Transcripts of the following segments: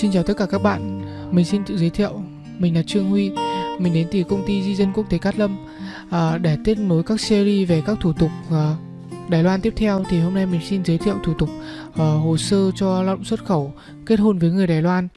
Xin chào tất cả các bạn, mình xin tự giới thiệu, mình là Trương Huy, mình đến từ công ty Di dân Quốc tế Cát Lâm. À, để tiếp nối các series về các thủ tục à, Đài Loan tiếp theo thì hôm nay mình xin giới thiệu thủ tục à, hồ sơ cho lao động xuất khẩu kết hôn với người Đài Loan.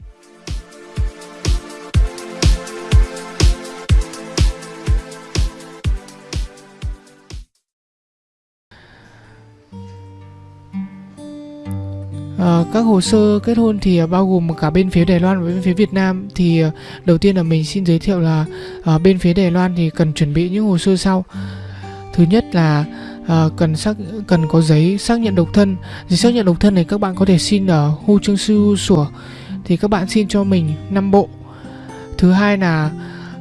À, các hồ sơ kết hôn thì ờ, bao gồm cả bên phía Đài Loan và bên phía Việt Nam. Thì ờ, đầu tiên là mình xin giới thiệu là à, bên phía Đài Loan thì cần chuẩn bị những hồ sơ sau. Thứ nhất là à, cần xác cần có giấy xác nhận độc thân. Giấy xác nhận độc thân này các bạn có thể xin ở Hu Trương Sư Sủa. Thì các bạn xin cho mình 5 bộ. Thứ hai là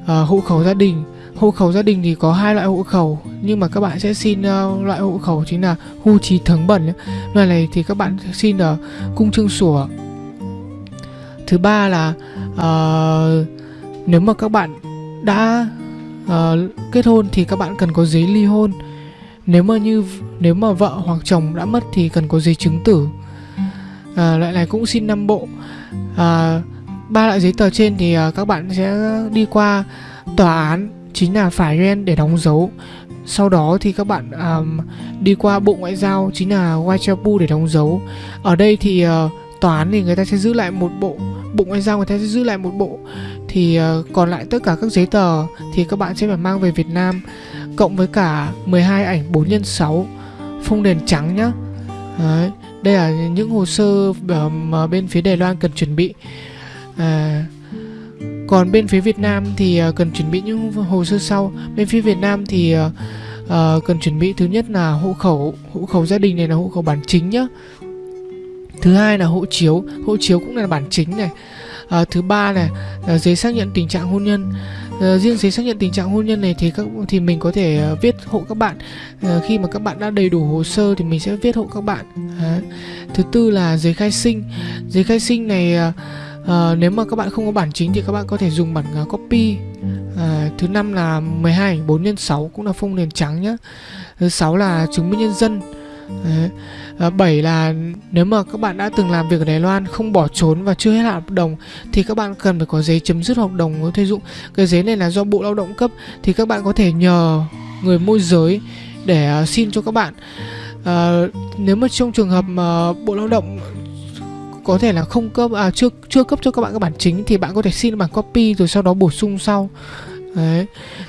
à, hộ khẩu gia đình hộ khẩu gia đình thì có hai loại hộ khẩu nhưng mà các bạn sẽ xin uh, loại hộ khẩu chính là hu trí thắng bẩn loại này thì các bạn xin ở cung trương sủa. Thứ ba là uh, nếu mà các bạn đã uh, kết hôn thì các bạn cần có giấy ly hôn. Nếu mà như nếu mà vợ hoặc chồng đã mất thì cần có giấy chứng tử. Uh, loại này cũng xin năm bộ. À, ba loại giấy tờ trên thì uh, các bạn sẽ đi qua tòa án chính là phải ren để đóng dấu. Sau đó thì các bạn um, đi qua bộ ngoại giao chính là Waichapu để đóng dấu. Ở đây thì uh, tòa án thì người ta sẽ giữ lại một bộ bộ ngoại giao người ta sẽ giữ lại một bộ. Thì uh, còn lại tất cả các giấy tờ thì các bạn sẽ phải mang về Việt Nam cộng với cả 12 ảnh 4 x 6 phông đèn trắng nhá. Đấy, đây là những hồ sơ mà bên phía Đài Loan cần chuẩn bị. À, còn bên phía Việt Nam thì ờ, cần chuẩn bị những hồ sơ sau. Bên phía Việt Nam thì uh, cần chuẩn bị thứ nhất là hộ khẩu hộ khẩu gia đình này là hộ khẩu bản chính nhá. Thứ hai là hộ chiếu hộ chiếu cũng là bản chính này. Uh, thứ ba là giấy xác nhận tình trạng hôn nhân. Uh, riêng giấy xác nhận tình trạng hôn nhân này thì các thì mình có thể uh, viết hộ các bạn. Uh, khi mà các bạn đã đầy đủ hồ sơ thì mình sẽ viết hộ các bạn. Uh, thứ tư là giấy khai sinh. Giấy khai sinh này uh, à, nếu mà các bạn không có bản chính thì các bạn có thể dùng bản uh, copy. À, thứ năm là 12 ảnh 4 x 6 cũng là phông nền trắng nhá. Thứ sáu là chứng minh nhân dân. Đấy. À, 7 là nếu mà các bạn đã từng làm việc ở Đài Loan không bỏ trốn và chưa hết hạn hợp đồng thì các bạn cần phải có giấy chấm dứt hợp đồng có dụng. Cái giấy này là do Bộ Lao động cấp thì các bạn có thể nhờ người môi giới để uh, xin cho các bạn. À, nếu mà trong trường hợp mà Bộ Lao động có thể là không cấp à chưa chưa cấp cho các bạn các bản chính thì bạn có thể xin bản copy rồi sau đó bổ sung sau Đấy.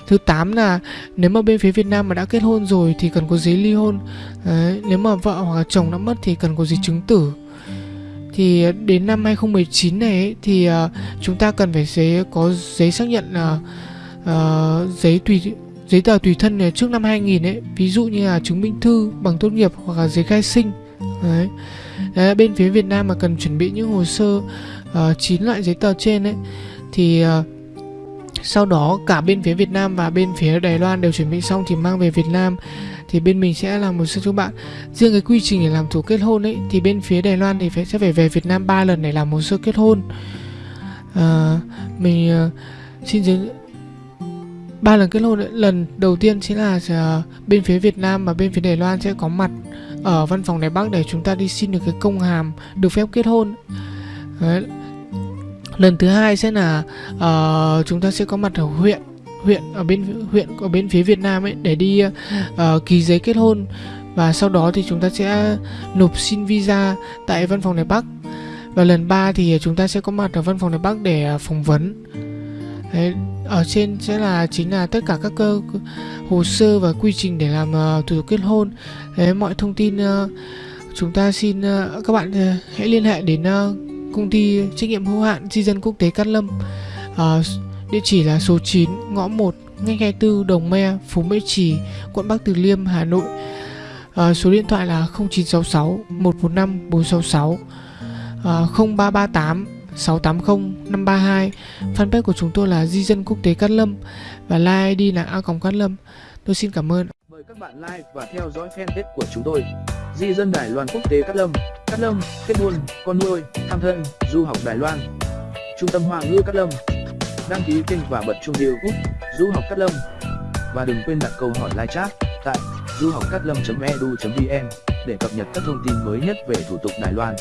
Thứ 8 là nếu mà bên phía Việt Nam mà đã kết hôn rồi thì cần có giấy ly hôn. Đấy. Nếu mà vợ hoặc là chồng đã mất thì cần có giấy chứng tử. Thì à, đến năm 2019 này ấy, thì uh, chúng ta cần phải giấy có giấy xác nhận là uh, giấy tùy giấy tờ tùy thân này trước năm 2000 ấy, ví dụ như là chứng minh thư, bằng tốt nghiệp hoặc là giấy khai sinh. Đấy. Đấy, bên phía Việt Nam mà cần chuẩn bị những hồ sơ ờ, uh, 9 loại giấy tờ trên ấy thì uh, sau đó cả bên phía Việt Nam và bên phía Đài Loan đều chuẩn bị xong thì mang về Việt Nam thì bên mình sẽ làm một sơ cho bạn riêng cái quy trình để làm thủ kết hôn ấy thì bên phía Đài Loan thì phải sẽ phải về Việt Nam 3 lần để làm hồ sơ kết hôn à, mình uh, xin giới ba lần kết hôn ấy. lần đầu tiên sẽ là uh, bên phía Việt Nam và bên phía Đài Loan sẽ có mặt ở văn phòng Đài Bắc để chúng ta đi xin được cái công hàm được phép kết hôn. Đấy. lần thứ hai sẽ là uh, chúng ta sẽ có mặt ở huyện huyện ở bên huyện ở bên phía Việt Nam ấy để đi uh, ký giấy kết hôn. Và sau đó thì chúng ta sẽ nộp xin visa tại văn phòng Đài Bắc và lần ba thì chúng ta sẽ có mặt ở văn phòng Đài Bắc để ờ, phỏng vấn. Đấy, ở trên sẽ là chính là tất cả các cơ hồ sơ và quy trình để làm uh, thủ tục kết hôn. Đấy, mọi thông tin uh, chúng ta xin uh, các bạn uh, hãy liên hệ đến uh, công ty trách nhiệm hữu hạn di dân quốc tế Cát Lâm. Uh, địa chỉ là số 9 ngõ 1 ngay 24 Đồng Me Phú Mỹ Trì quận Bắc Từ Liêm Hà Nội. Uh, số điện thoại là 0966 145 466 uh, 0338 680 532 Fanpage của chúng tôi là Di dân quốc tế Cát Lâm Và like ID là A Còng Cát Lâm. Tôi xin cảm ơn. Mời các bạn like và theo dõi fanpage của chúng tôi. Di dân Đài Loan quốc tế Cát Lâm. Cát Lâm, kết hôn, con nuôi, thăm thân, du học Đài Loan. Trung tâm Hoa ngữ Cát Lâm. Đăng ký kênh và bật chuông YouTube Du học Cát Lâm. Và đừng quên đặt câu hỏi live chat tại du học cát lâm.edu.vn để cập nhật các thông tin mới nhất về thủ tục Đài Loan.